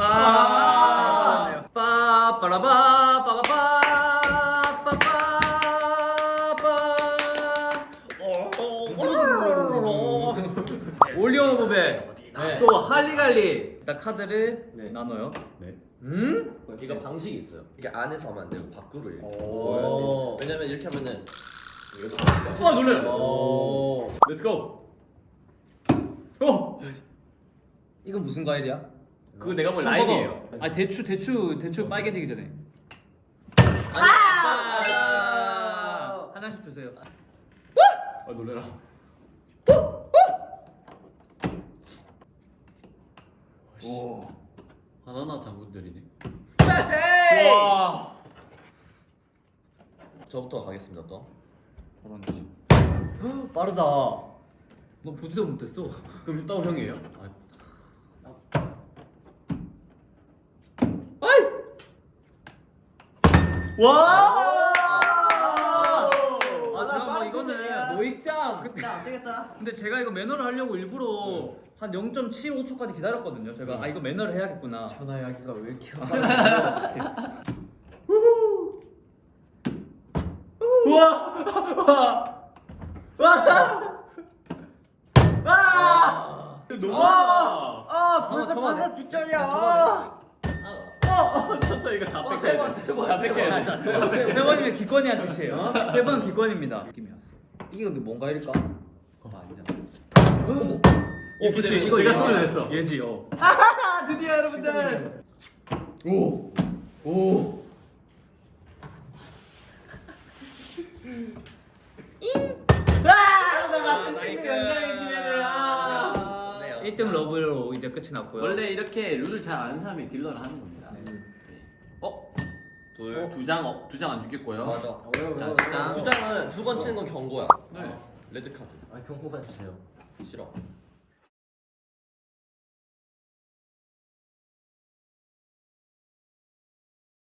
아, 빠빠라바 빠바바 빠빠 올리온 부배 네. 또 할리갈리 일단 카드를 네. 나눠요 네. 음? 이거 방식이 있어요. 이게 안에서 하면 안 되고 밖으로 이렇게. 오. 왜냐면 이렇게 하면은 아 놀래. 오. 렛츠고. 어. 이건 무슨 과일이야? 그거 내가 볼좀 라인이에요. 아 대추 대추 대추 빨개지기 전에 아! 하나씩 주세요 아 놀래라. 오 바나나 장군들이네. 와. 저부터 가겠습니다 또. 빠르다 너 보지도 못했어 그럼 일단 형이에요? 아. 와! 아, 나 제가 뭐 빠른 이거는 톤이야. 모익장. 근데, 안 되겠다. 근데 제가 이거 매너를 하려고 일부러 한 0.75초까지 기다렸거든요. 제가 아 이거 매너를 해야겠구나. 전화 이야기가 왜 이렇게 너무 아! 아! 벌써 돼. 벌써 직전이야. 아, 아! 쳤어 이거 다 어, 뺏겨야 세 번, 돼. 세 번, 다세 뺏겨야 번. 돼. 세, 세 번이면 기권이 한 뜻이에요 세 번 기권입니다 느낌이 왔어 이게 근데 뭔가 일까? 아 아니잖아 어 그치 이거 내가. 소리 냈어. 얘지 어아 드디어 여러분들. 오! 오! 아! 나. 마스 친구 연장의 기회를. 아. 네. 1등 러브로 이제 끝이 났고요 원래 이렇게 룰을 잘 아는 사람이 딜러를 하는 겁니다. 네. 어? 둘, 두 장, 어, 두장안 죽겠고요. 맞아. 자, 세 장. 두 장은 두 번 치는 건 경고야. 네. 레드 카드. 아 경고가 주세요. 싫어.